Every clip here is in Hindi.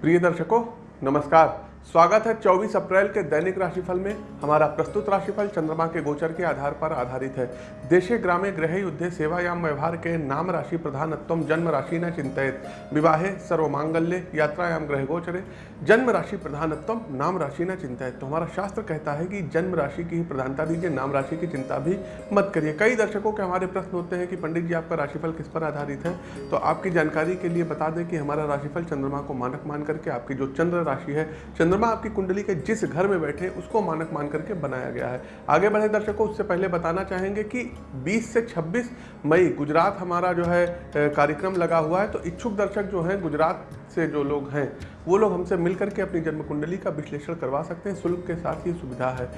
प्रिय दर्शकों नमस्कार। स्वागत है 24 अप्रैल के दैनिक राशिफल में। हमारा प्रस्तुत राशिफल चंद्रमा के गोचर के आधार पर आधारित है। देशे ग्रामे ग्रह युद्धे सेवायाम व्यवहार के नाम राशि प्रधानत्व जन्म राशि न चिंतित। विवाहे, सर्वमांगल्य, यात्रायाम ग्रह गोचरे, जन्म राशि प्रधानत्व नाम राशि न चिंतित। तो हमारा शास्त्र कहता है कि जन्म राशि की ही प्रधानता दीजिए, नाम राशि की चिंता भी मत करिए। कई दर्शकों के हमारे प्रश्न होते हैं कि पंडित जी, आपका राशिफल किस पर आधारित है? तो आपकी जानकारी के लिए बता दें कि हमारा राशिफल चंद्रमा को मानक मान करके आपकी जो चंद्र राशि है चंद्रमा आपकी कुंडली के जिस घर में बैठे उसको मानक मान करके बनाया गया है। आगे बढ़े दर्शकों, उससे पहले बताना चाहेंगे कि 20 से 26 मई, गुजरात हमारा जो है कार्यक्रम लगा हुआ है। तो इच्छुक दर्शक जो हैं, गुजरात से जो लोग हैं, वो लोग हमसे मिलकर के अपनी जन्म कुंडली का विश्लेषण करवा सकते हैं। शुल्क के साथ ही सुविधा है।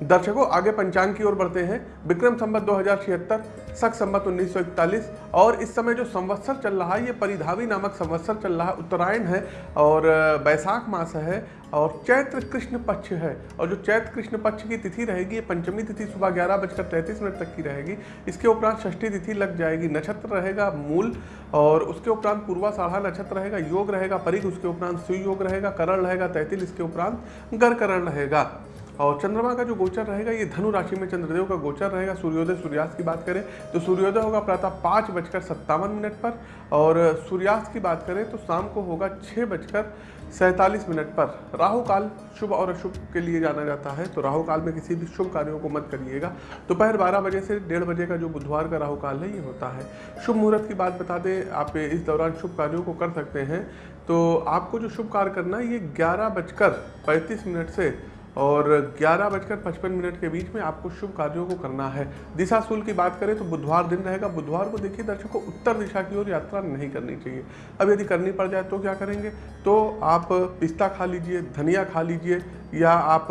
दर्शकों, आगे पंचांग की ओर बढ़ते हैं। विक्रम संवत दो हज़ार छिहत्तर, सख संवत 1941 और इस समय जो संवत्सर चल रहा है, ये परिधावी नामक संवत्सर चल रहा है, उत्तरायण है और बैसाख मास है और चैत्र कृष्ण पक्ष है। और जो चैत्र कृष्ण पक्ष की तिथि रहेगी, ये पंचमी तिथि सुबह ग्यारह बजकर तैंतीस मिनट तक की रहेगी। इसके उपरांत षष्ठी तिथि लग जाएगी, नक्षत्र रहेगा मूल और उसके उपरांत पूर्वा साढ़ा नक्षत्र रहेगा, योग रहेगा, परिघ, उसके उपरांत सुयोग रहेगा, करण रहेगा तैतिल इसके उपरांत गरकरण रहेगा। और चंद्रमा का जो गोचर रहेगा, ये धनु राशि में चंद्रदेव का गोचर रहेगा। सूर्योदय सूर्यास्त की बात करें तो सूर्योदय होगा प्रातः पाँच बजकर सत्तावन मिनट पर और सूर्यास्त की बात करें तो शाम को होगा छः बजकर सैंतालीस मिनट पर। राहु काल शुभ और अशुभ के लिए जाना जाता है तो राहु काल में किसी भी शुभ कार्यों को मत करिएगा। दोपहर तो बारह बजे से डेढ़ बजे का जो बुधवार का राहु काल है, ये होता है। शुभ मुहूर्त की बात बता दें, आप इस दौरान शुभ कार्यों को कर सकते हैं। तो आपको जो शुभ कार्य करना है, ये ग्यारह बजकर पैंतीस मिनट से और ग्यारह बजकर पचपन मिनट के बीच में आपको शुभ कार्यों को करना है। दिशा सूल की बात करें तो बुधवार दिन रहेगा। बुधवार को देखिए, दर्शकों उत्तर दिशा की ओर यात्रा नहीं करनी चाहिए। अब यदि करनी पड़ जाए तो क्या करेंगे? तो आप पिस्ता खा लीजिए, धनिया खा लीजिए, या आप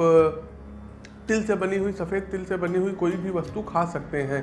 तिल से बनी हुई, सफ़ेद तिल से बनी हुई कोई भी वस्तु खा सकते हैं।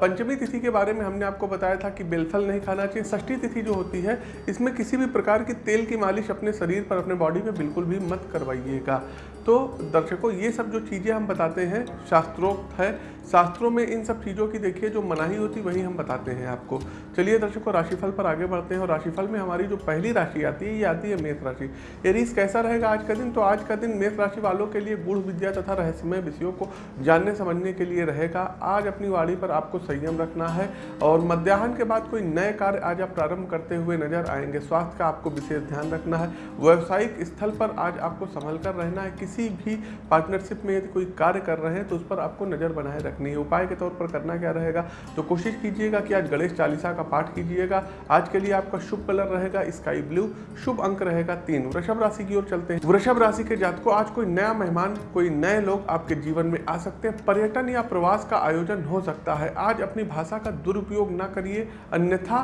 पंचमी तिथि के बारे में हमने आपको बताया था कि बेलफल नहीं खाना चाहिए। षष्ठी तिथि जो होती है, इसमें किसी भी प्रकार की तेल की मालिश अपने शरीर पर, अपने बॉडी में बिल्कुल भी मत करवाइएगा। तो दर्शकों, ये सब जो चीज़ें हम बताते हैं शास्त्रोक्त है, शास्त्रों में इन सब चीज़ों की देखिए, जो मनाही होती वही हम बताते हैं आपको। चलिए दर्शकों, राशिफल पर आगे बढ़ते हैं और राशिफल में हमारी जो पहली राशि आती है, ये आती है मेष राशि। एरीज कैसा रहेगा आज का दिन? तो आज का दिन मेष राशि वालों के लिए गुण विद्या तथा रहस्यमय विषयों को जानने, समझने के लिए रहेगा। आज अपनी वाणी पर आपको संयम रखना है और मध्याह्न के बाद कोई नए कार्य आज आप प्रारंभ करते हुए नज़र आएँगे। स्वास्थ्य का आपको विशेष ध्यान रखना है। व्यावसायिक स्थल पर आज आपको संभल कर रहना है। किसी भी पार्टनरशिप में यदि कोई कार्य कर रहे हैं तो उस पर आपको नज़र बनाए रखनी है। उपाय के तौर पर करना क्या रहेगा? तो कोशिश कीजिएगा कि आज गणेश चालीसा का पाठ कीजिएगा। आज के लिए आपका शुभ कलर रहेगा स्काई ब्लू शुभ अंक रहेगा तीन। वृषभ राशि की ओर चलते हैं। वृषभ राशि के जातकों, आज कोई नया मेहमान, कोई नए लोग आपके जीवन में आ सकते हैं। पर्यटन या प्रवास का आयोजन हो सकता है। आज अपनी भाषा का दुरुपयोग ना करिए। अन्यथा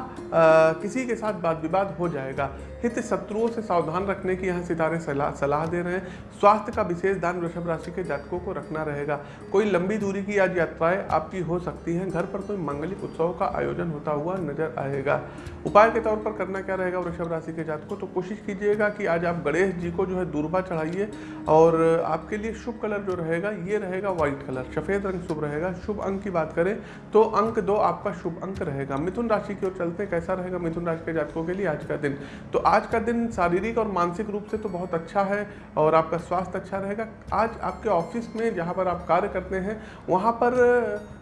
किसी के साथ वाद विवाद हो जाएगा। हित शत्रुओं से सावधान रखने की यहाँ सितारे सलाह सलाह दे रहे हैं। स्वास्थ्य का विशेष ध्यान वृषभ राशि के जातकों को रखना रहेगा। कोई लंबी दूरी की आज यात्राएँ आपकी हो सकती हैं। घर पर कोई मांगलिक उत्सव का आयोजन होता हुआ नज़र आएगा। उपाय के तौर पर करना क्या रहेगा वृषभ राशि के जातकों? तो कोशिश कीजिएगा कि आज आप गणेश जी को जो है दूरबा चढ़ाइए और आपके लिए शुभ कलर जो रहेगा, ये रहेगा व्हाइट कलर। सफ़ेद रंग शुभ रहेगा। शुभ अंक की बात करें तो अंक दो आपका शुभ अंक रहेगा। मिथुन राशि की ओर चलते हैं। कैसा रहेगा मिथुन राशि के जातकों के लिए आज का दिन? तो आज का दिन शारीरिक और मानसिक रूप से तो बहुत अच्छा है और आपका स्वास्थ्य अच्छा रहेगा। आज आपके ऑफ़िस में जहाँ पर आप कार्य करते हैं वहाँ पर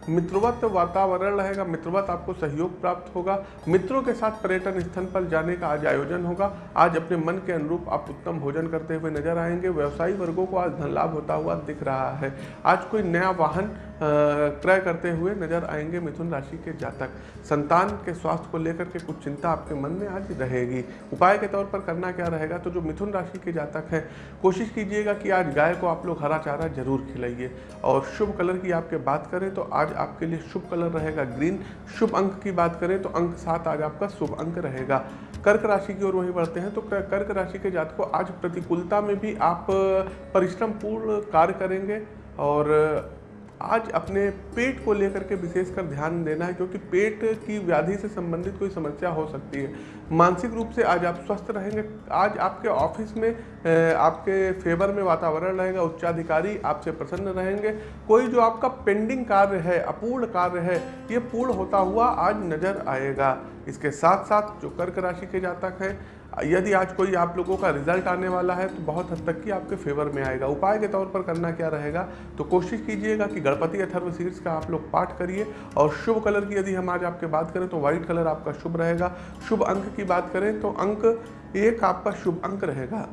मित्रवत वातावरण रहेगा, मित्रवत आपको सहयोग प्राप्त होगा, मित्रों के साथ पर्यटन स्थल पर जाने का आज आयोजन होगा। आज अपने मन के अनुरूप आप उत्तम भोजन करते हुए नज़र आएँगे। व्यवसायी वर्गों को आज धन लाभ होता हुआ दिख रहा है। आज कोई नया वाहन क्रय करते हुए नज़र आएँगे मिथुन राशि के जातक। संतान के स्वास्थ्य को लेकर के कुछ चिंता आपके मन में आज रहेगी। उपाय के तौर पर करना क्या रहेगा? तो जो मिथुन राशि के जातक हैं, कोशिश कीजिएगा कि आज गाय को आप लोग हरा चारा ज़रूर खिलाइए। और शुभ कलर की आपके बात करें तो आज आपके लिए शुभ कलर रहेगा, ग्रीन। शुभ अंक की बात करें तो अंक सात आज आपका शुभ अंक रहेगा। कर्क राशि की ओर वहीं बढ़ते हैं तो कर्क राशि के जात को आज प्रतिकूलता में भी आप, परिश्रम पूर्ण कार्य करेंगे और आज अपने पेट को लेकर के विशेषकर ध्यान देना है, क्योंकि पेट की व्याधि से संबंधित कोई समस्या हो सकती है। मानसिक रूप से आज आप स्वस्थ रहेंगे। आज आपके ऑफ़िस में आपके फेवर में वातावरण रहेगा, उच्चाधिकारी आपसे प्रसन्न रहेंगे। कोई जो आपका पेंडिंग कार्य है, अपूर्ण कार्य है, ये पूर्ण होता हुआ आज नज़र आएगा। इसके साथ साथ जो कर्क राशि के जातक हैं यदि आज कोई आप लोगों का रिज़ल्ट आने वाला है तो बहुत हद तक कि आपके फेवर में आएगा। उपाय के तौर पर करना क्या रहेगा तो कोशिश कीजिएगा कि गणपति अथर्व सीर्स का आप लोग पाठ करिए, और शुभ कलर की यदि हम आज आपके बात करें तो व्हाइट कलर आपका शुभ रहेगा। शुभ अंक की बात करें तो अंक एक आपका शुभ अंक रहेगा।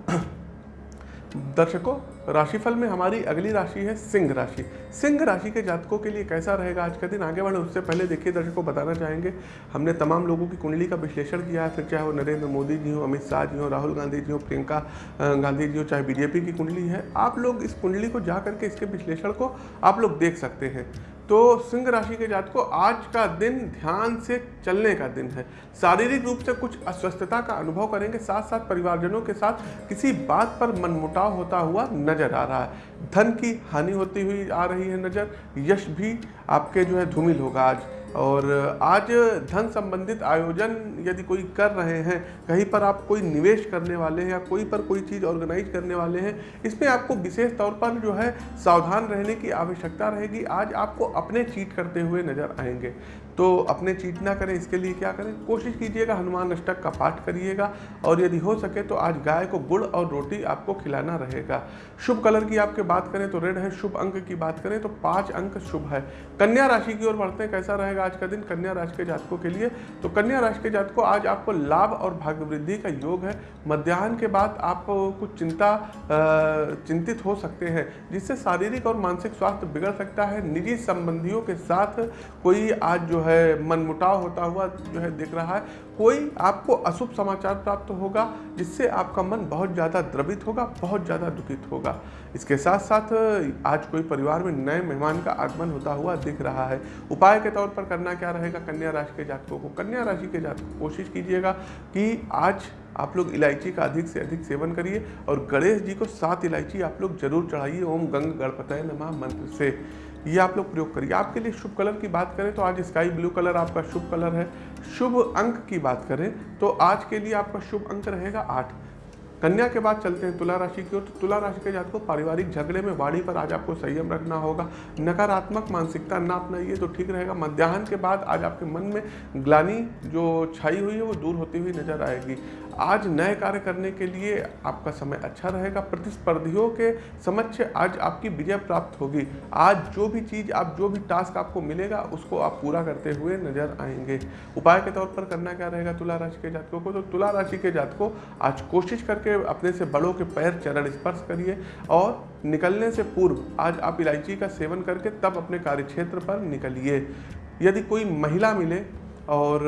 दर्शकों, राशिफल में हमारी अगली राशि है सिंह राशि। सिंह राशि के जातकों के लिए कैसा रहेगा आज का दिन? आगे बढ़े, उससे पहले देखिए, दर्शकों बताना चाहेंगे, हमने तमाम लोगों की कुंडली का विश्लेषण किया है, फिर चाहे वो नरेंद्र मोदी जी हो, अमित शाह जी हो, राहुल गांधी जी हो, प्रियंका गांधी जी हो, चाहे बीजेपी की कुंडली है, आप लोग इस कुंडली को जा करके इसके विश्लेषण को आप लोग देख सकते हैं। तो सिंह राशि के जात को आज का दिन ध्यान से चलने का दिन है। शारीरिक रूप से कुछ अस्वस्थता का अनुभव करेंगे। साथ साथ परिवारजनों के साथ किसी बात पर मनमुटाव होता हुआ नज़र आ रहा है। धन की हानि होती हुई आ रही है नज़र। यश भी आपके जो है धूमिल होगा आज। और आज धन संबंधित आयोजन यदि कोई कर रहे हैं, कहीं पर आप कोई निवेश करने वाले हैं या कोई पर कोई चीज़ ऑर्गेनाइज करने वाले हैं, इसमें आपको विशेष तौर पर जो है सावधान रहने की आवश्यकता रहेगी। आज आपको अपने चीट करते हुए नज़र आएँगे। तो अपने चीट ना करें, इसके लिए क्या करें? कोशिश कीजिएगा, हनुमान अष्टक का पाठ करिएगा और यदि हो सके तो आज गाय को गुड़ और रोटी आपको खिलाना रहेगा। शुभ कलर की आपके बात करें तो रेड है, शुभ अंक की बात करें तो पाँच अंक शुभ है। कन्या राशि की ओर बढ़ते हैं, कैसा रहेगा आज का दिन? कन्या राशि के जातकों के लिए। तो कन्या राशि के जातकों, आज आपको लाभ और भाग्य वृद्धि का योग है। मध्यान्ह के बाद आप कुछ चिंता चिंतित हो सकते हैं, जिससे शारीरिक और मानसिक स्वास्थ्य बिगड़ सकता है। निजी संबंधियों के साथ कोई आज जो है, मनमुटाव होता हुआ जो है दिख रहा है। कोई आपको अशुभ समाचार प्राप्त होगा, जिससे आपका मन बहुत ज़्यादा द्रवित होगा, बहुत ज़्यादा दुखित होगा। इसके साथ साथ आज कोई परिवार में नए मेहमान का आगमन होता हुआ दिख रहा है। उपाय के तौर पर करना क्या रहेगा कन्या राशि के जातकों को? कन्या राशि के जातकों कोशिश कीजिएगा कि आज आप लोग इलायची का अधिक से अधिक सेवन करिए और गणेश जी को सात इलायची आप लोग ज़रूर चढ़ाइए। ओम गंग गणपतय नमा मंत्र से। ये आप लोग प्रयोग करिए। आपके लिए शुभ कलर की बात करें तो आज स्काई ब्लू कलर आपका शुभ कलर है। शुभ अंक की बात करें तो आज के लिए आपका शुभ अंक रहेगा आठ। कन्या के बाद चलते हैं तुला राशि की ओर। तो तुला राशि के जात को पारिवारिक झगड़े में वाणी पर आज आपको संयम रखना होगा। नकारात्मक मानसिकता ना अपनाइए तो ठीक रहेगा। मध्याह्न के बाद आज आपके मन में ग्लानी जो छाई हुई है वो दूर होती हुई नज़र आएगी। आज नए कार्य करने के लिए आपका समय अच्छा रहेगा। प्रतिस्पर्धियों के समक्ष आज आपकी विजय प्राप्त होगी। आज जो भी चीज़, आप जो भी टास्क आपको मिलेगा, उसको आप पूरा करते हुए नज़र आएँगे। उपाय के तौर पर करना क्या रहेगा तुला राशि के जातकों को? तो तुला राशि के जातकों आज कोशिश करके अपने से बड़ों के पैर चरण स्पर्श करिए और निकलने से पूर्व आज आप इलायची का सेवन करके तब अपने कार्यक्षेत्र पर निकलिए। यदि कोई महिला मिले और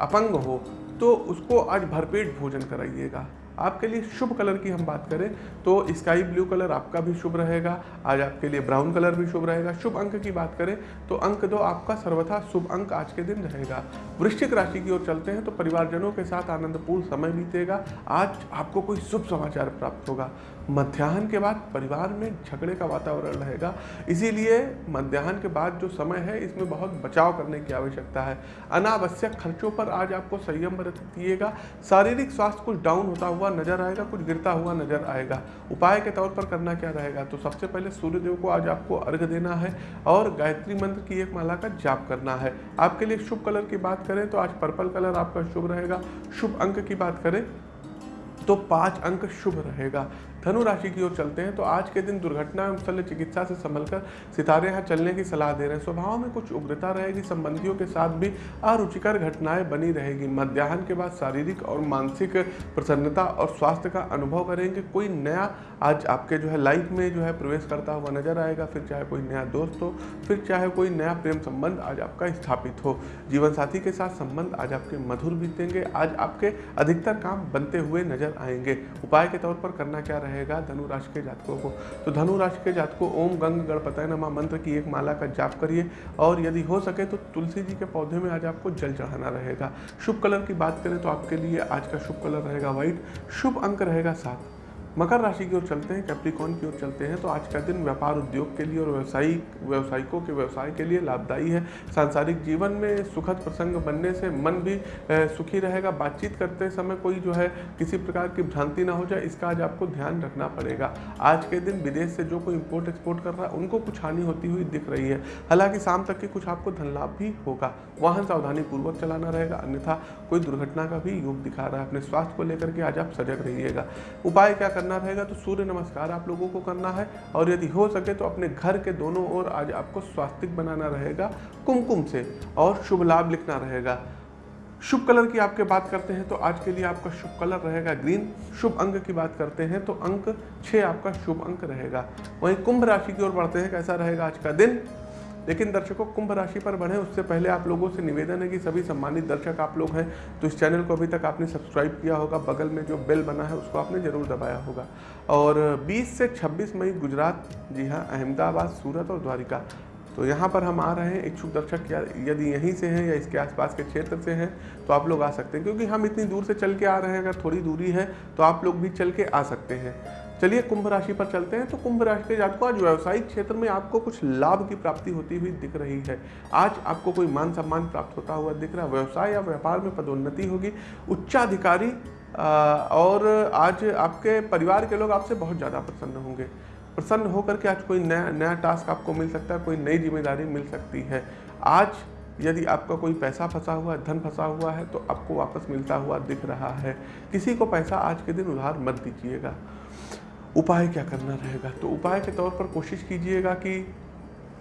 अपंग हो तो उसको आज भरपेट भोजन कराइएगा। आपके लिए शुभ कलर की हम बात करें तो स्काई ब्लू कलर आपका भी शुभ रहेगा। आज आपके लिए ब्राउन कलर भी शुभ रहेगा। शुभ अंक की बात करें तो अंक दो आपका सर्वथा शुभ अंक आज के दिन रहेगा। वृश्चिक राशि की ओर चलते हैं तो परिवारजनों के साथ आनंदपूर्ण समय बीतेगा। आज आपको कोई शुभ समाचार प्राप्त होगा। मध्याह्न के बाद परिवार में झगड़े का वातावरण रहेगा। इसीलिए मध्याह्न के बाद जो समय है, इसमें बहुत बचाव करने की आवश्यकता है। अनावश्यक खर्चों पर आज आपको संयम बरतिएगा शारीरिक स्वास्थ्य कुछ डाउन होता हुआ नज़र आएगा, कुछ गिरता हुआ नज़र आएगा। उपाय के तौर पर करना क्या रहेगा? तो सबसे पहले सूर्यदेव को आज आपको अर्घ देना है और गायत्री मंत्र की एक माला का जाप करना है। आपके लिए शुभ कलर की बात करें तो आज पर्पल कलर आपका शुभ रहेगा। शुभ अंक की बात करें तो पाँच अंक शुभ रहेगा। धनु राशि की ओर चलते हैं तो आज के दिन दुर्घटना एवं शल्य चिकित्सा से संभलकर सितारे यहाँ चलने की सलाह दे रहे हैं। स्वभाव में कुछ उग्रता रहेगी, संबंधियों के साथ भी अरुचिकर घटनाएँ बनी रहेगी। मध्याह्न के बाद शारीरिक और मानसिक प्रसन्नता और स्वास्थ्य का अनुभव करेंगे। कोई नया आज आपके जो है लाइफ में जो है प्रवेश करता हुआ नज़र आएगा, फिर चाहे कोई नया दोस्त हो, फिर चाहे कोई नया प्रेम संबंध आज आपका स्थापित हो। जीवन साथी के साथ संबंध आज आपके मधुर बीतेंगे, आज आपके अधिकतर काम बनते हुए नज़र आएँगे। उपाय के तौर पर करना क्या रहे रहेगा धनु राशि के जातकों को। तो धनु राशि के जातकों, ओम, गंग गणपतय नमा मंत्र की एक माला का जाप करिए और यदि हो सके तो तुलसी जी के पौधे में आज आपको जल चढ़ाना रहेगा। शुभ कलर की बात करें तो आपके लिए आज का शुभ कलर रहेगा व्हाइट। शुभ अंक रहेगा सात। मकर राशि की ओर चलते हैं कैप्रिकॉन की ओर चलते हैं तो आज का दिन व्यापार उद्योग के लिए और व्यवसायिक, व्यावसायिकों के व्यवसाय के लिए लाभदायी है। सांसारिक जीवन में सुखद प्रसंग बनने से मन भी सुखी रहेगा। बातचीत करते समय कोई जो है, किसी प्रकार की भ्रांति ना हो जाए, इसका आज आपको ध्यान रखना पड़ेगा। आज के दिन विदेश से जो कोई इम्पोर्ट एक्सपोर्ट कर रहा है, उनको कुछ हानि होती हुई दिख रही है। हालाँकि शाम तक की कुछ आपको धन लाभ भी होगा। वाहन सावधानी पूर्वक चलाना रहेगा, अन्यथा कोई दुर्घटना का भी योग दिखा रहा है। अपने स्वास्थ्य को लेकर के आज आप सजग रहिएगा। उपाय क्या रहेगा तो सूर्य नमस्कार आप लोगों को करना है। और यदि हो सके तो अपने घर के दोनों ओर आज आपको स्वास्तिक बनाना रहेगा, कुमकुम से, और शुभ लाभ लिखना रहेगा। शुभ कलर की आपके बात करते हैं तो आज के लिए आपका शुभ कलर रहेगा ग्रीन। शुभ अंक की बात करते हैं तो अंक छः आपका शुभ अंक रहेगा। वहीं कुंभ राशि की ओर बढ़ते हैं, कैसा रहेगा आज का दिन? लेकिन दर्शकों, कुंभ राशि पर बढ़े, उससे पहले आप लोगों से निवेदन है कि सभी सम्मानित दर्शक आप लोग हैं तो इस चैनल को अभी तक आपने सब्सक्राइब किया होगा, बगल में जो बेल बना है, उसको आपने ज़रूर दबाया होगा। और 20 से 26 मई गुजरात, जी हाँ अहमदाबाद, सूरत और द्वारिका। तो यहाँ पर हम आ रहे हैं, इच्छुक दर्शक यदि यहीं से हैं या इसके आसपास के क्षेत्र से हैं तो आप लोग आ सकते हैं। क्योंकि हम इतनी दूर से चल के आ रहे हैं, अगर थोड़ी दूरी है तो आप लोग भी चल के आ सकते हैं। चलिए कुंभ राशि पर चलते हैं। तो कुंभ राशि के जातकों, आज व्यवसायिक क्षेत्र में आपको कुछ लाभ की प्राप्ति होती हुई दिख रही है। आज आपको कोई मान सम्मान प्राप्त होता हुआ दिख रहा है। व्यवसाय या व्यापार में पदोन्नति होगी। उच्चाधिकारी और आज आपके परिवार के लोग आपसे बहुत ज़्यादा प्रसन्न होंगे। प्रसन्न होकर के आज कोई नया नया टास्क आपको मिल सकता है, कोई नई ज़िम्मेदारी मिल सकती है। आज यदि आपका कोई पैसा फंसा हुआ है, धन फंसा हुआ है तो आपको वापस मिलता हुआ दिख रहा है। किसी को पैसा आज के दिन उधार मत दीजिएगा। उपाय क्या करना रहेगा? तो उपाय के तौर पर कोशिश कीजिएगा कि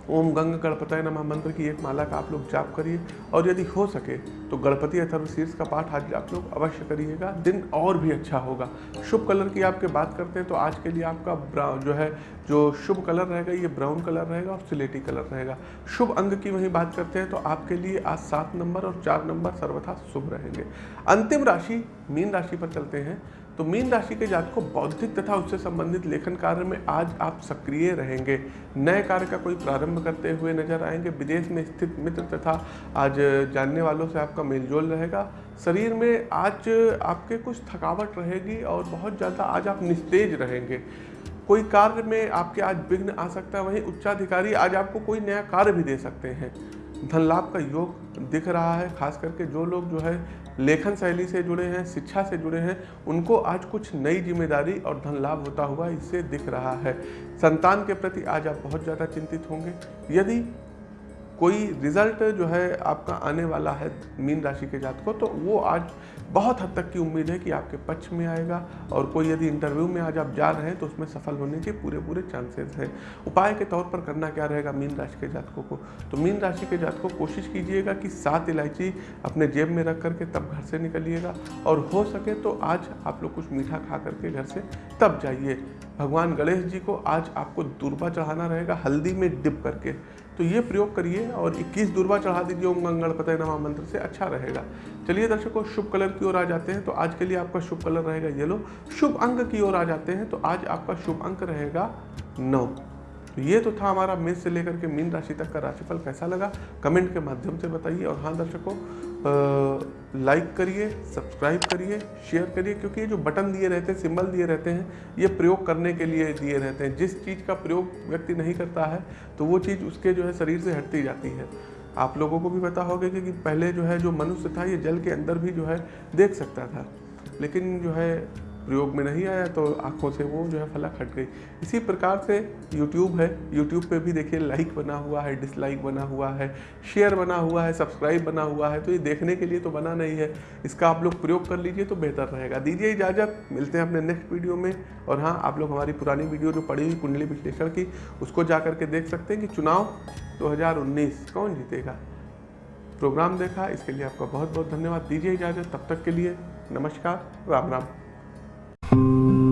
ओम गंग गणपतय नमः मंत्र की एक माला का आप लोग जाप करिए। और यदि हो सके तो गणपति अथर्व शीर्ष का पाठ आज आप लोग अवश्य करिएगा। दिन और भी अच्छा होगा। शुभ कलर की आपके बात करते हैं तो आज के लिए आपका ब्राउन जो है, जो शुभ कलर रहेगा, ये ब्राउन कलर रहेगा और सिलेटी कलर रहेगा। शुभ अंग की वहीं बात करते हैं तो आपके लिए आज सात नंबर और चार नंबर सर्वथा शुभ रहेंगे। अंतिम राशि, मीन राशि पर चलते हैं। तो मीन राशि के जात को बौद्धिक तथा उससे संबंधित लेखन कार्य में आज आप सक्रिय रहेंगे। नए कार्य का कोई प्रारंभ करते हुए नज़र आएँगे। विदेश में स्थित मित्र तथा आज जानने वालों से आपका मेलजोल रहेगा। शरीर में आज आपके कुछ थकावट रहेगी और बहुत ज़्यादा आज आप निस्तेज रहेंगे। कोई कार्य में आपके आज विघ्न आ सकता है, वहीं उच्चाधिकारी आज आपको कोई नया कार्य भी दे सकते हैं। धन लाभ का योग दिख रहा है, खास करके जो लोग जो है लेखन शैली से जुड़े हैं, शिक्षा से जुड़े हैं, उनको आज कुछ नई ज़िम्मेदारी और धन लाभ होता हुआ इससे दिख रहा है। संतान के प्रति आज आप बहुत ज़्यादा चिंतित होंगे। यदि कोई रिज़ल्ट जो है आपका आने वाला है मीन राशि के जात को तो वो आज बहुत हद तक की उम्मीद है कि आपके पक्ष में आएगा और कोई यदि इंटरव्यू में आज आप जा रहे हैं तो उसमें सफल होने के पूरे पूरे चांसेस हैं। उपाय के तौर पर करना क्या रहेगा मीन राशि के जातकों को? तो मीन राशि के जातकों, कोशिश कीजिएगा कि सात इलायची अपने जेब में रख करके तब घर से निकलिएगा और हो सके तो आज आप लोग कुछ मीठा खा करके घर से तब जाइए। भगवान गणेश जी को आज आपको दूरबा चढ़ाना रहेगा, हल्दी में डिप करके। तो ये प्रयोग करिए और 21 दुर्बा चढ़ा दीजिए, ओम पता नमा मंत्र से अच्छा रहेगा। चलिए दर्शकों, शुभ कलर की ओर आ जाते हैं। तो आज के लिए आपका शुभ कलर रहेगा येलो। शुभ अंक की ओर आ जाते हैं। तो आज आपका शुभ अंक रहेगा नौ। तो ये तो था हमारा मेष से लेकर के मीन राशि तक का राशिफल कैसा लगा? कमेंट के माध्यम से बताइए। और हाँ दर्शकों लाइक करिए सब्सक्राइब करिए शेयर करिए, क्योंकि ये जो बटन दिए रहते हैं सिंबल दिए रहते हैं, ये प्रयोग करने के लिए दिए रहते हैं। जिस चीज़ का प्रयोग व्यक्ति नहीं करता है तो वो चीज़ उसके जो है शरीर से हटती जाती है। आप लोगों को भी पता होगा कि पहले जो है जो मनुष्य था, ये जल के अंदर भी जो है देख सकता था। लेकिन जो है प्रयोग में नहीं आया तो आँखों से वो जो है फलक हट गई। इसी प्रकार से यूट्यूब है। यूट्यूब पे भी देखिए लाइक बना हुआ है डिसलाइक बना हुआ है शेयर बना हुआ है सब्सक्राइब बना हुआ है तो ये देखने के लिए तो बना नहीं है। इसका आप लोग प्रयोग कर लीजिए तो बेहतर रहेगा। दीजिए इजाज़त, मिलते हैं अपने नेक्स्ट वीडियो में। और हाँ आप लोग हमारी पुरानी वीडियो जो पड़ी हुई कुंडली विश्लेषण की, उसको जा करके देख सकते हैं कि चुनाव दो हज़ार उन्नीस कौन जीतेगा। प्रोग्राम देखा, इसके लिए आपका बहुत बहुत धन्यवाद। दीजिए इजाज़त। तब तक के लिए नमस्कार, राम राम। Thank you.